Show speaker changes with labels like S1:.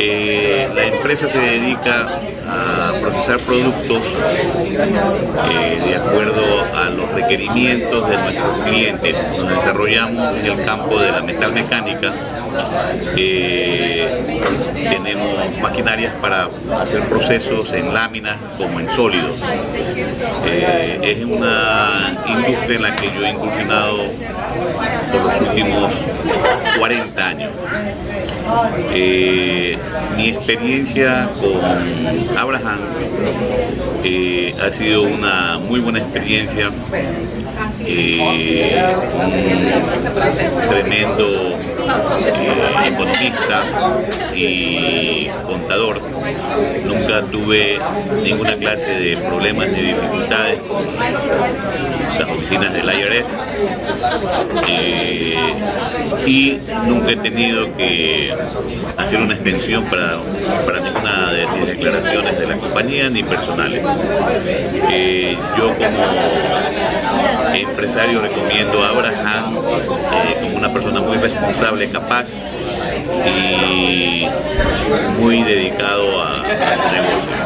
S1: Eh, la empresa se dedica a procesar productos eh, de acuerdo a los requerimientos de nuestros clientes. Nos desarrollamos en el campo de la metalmecánica. Eh, tenemos maquinarias para hacer procesos en láminas como en sólidos. Eh, es una industria en la que yo he incursionado 40 años. Eh, mi experiencia con Abraham eh, ha sido una muy buena experiencia, eh, un tremendo economista y contador. Nunca tuve ninguna clase de problemas ni dificultades las oficinas del IRS eh, y nunca he tenido que hacer una extensión para, para ninguna de mis declaraciones de la compañía ni personales. Eh, yo como empresario recomiendo a Abraham eh, como una persona muy responsable, capaz y muy dedicado a, a su negocio.